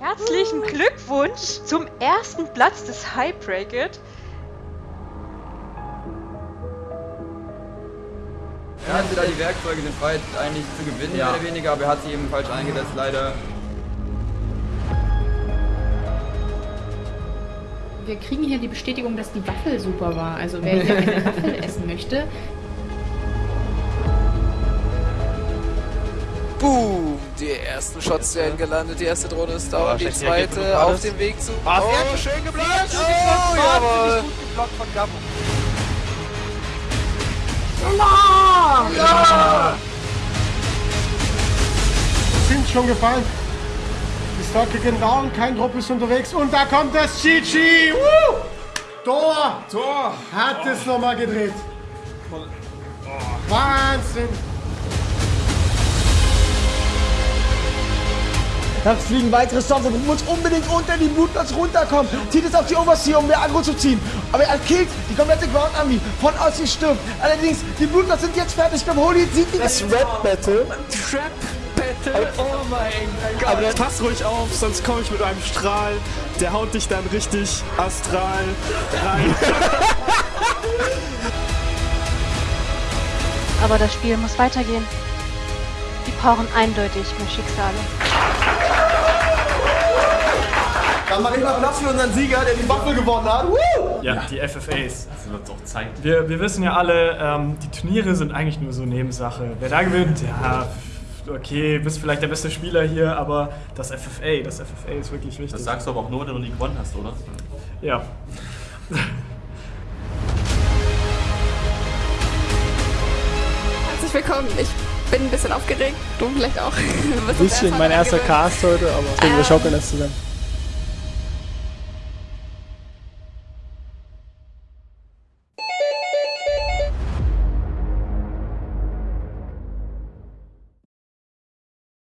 Herzlichen Glückwunsch zum ersten Platz des High Bracket. Er hatte da die Werkzeuge, den Fight eigentlich zu gewinnen, Ja. mehr oder weniger, aber er hat sie eben falsch eingesetzt, leider. Wir kriegen hier die Bestätigung, dass die Waffel super war. Also wer hier eine Waffel essen möchte, Boom! Die ersten Shots werden gelandet, die erste Drohne ist down, Oh, die zweite auf dem Weg zu... Ah, oh, sehr schön geblockt! Oh, jawohl! gut geblockt von Gabo. sind schon gefallen. Die Stocke gehen down, kein Trupp ist unterwegs und da kommt das GG. Woo! Tor! Tor! Hat es nochmal gedreht. Wahnsinn! Dann fliegen weitere Storms, aber muss unbedingt unter die Blutplatz runterkommen. Zieht es auf die Overseer, um mehr Aggro zu ziehen. Aber er killt die komplette Ground Army. Von Ossi stirbt. Allerdings, die Blutplatz sind jetzt fertig. Beim Holy sieht die das Rap Battle. Trap Battle! Oh mein Gott! Aber jetzt pass ruhig auf, sonst komme ich mit einem Strahl. Der haut dich dann richtig astral rein. Aber das Spiel muss weitergehen. Die brauchen eindeutig mehr Schicksale. Dann mache ich mal Platz für unseren Sieger, der die Waffel gewonnen hat. Woo! Ja, die FFAs. Das wird auch zeigen. Wir, wir wissen ja alle, ähm, die Turniere sind eigentlich nur so Nebensache. Wer da gewinnt, ja, okay, bist vielleicht der beste Spieler hier, aber das FFA, das FFA ist wirklich wichtig. Das sagst du aber auch nur, wenn du nie gewonnen hast, oder? ja. Herzlich willkommen. Ich bin ein bisschen aufgeregt. Du vielleicht auch. Ein bisschen mein erster. Cast heute, aber deswegen wir Ähm, schaukeln das zusammen.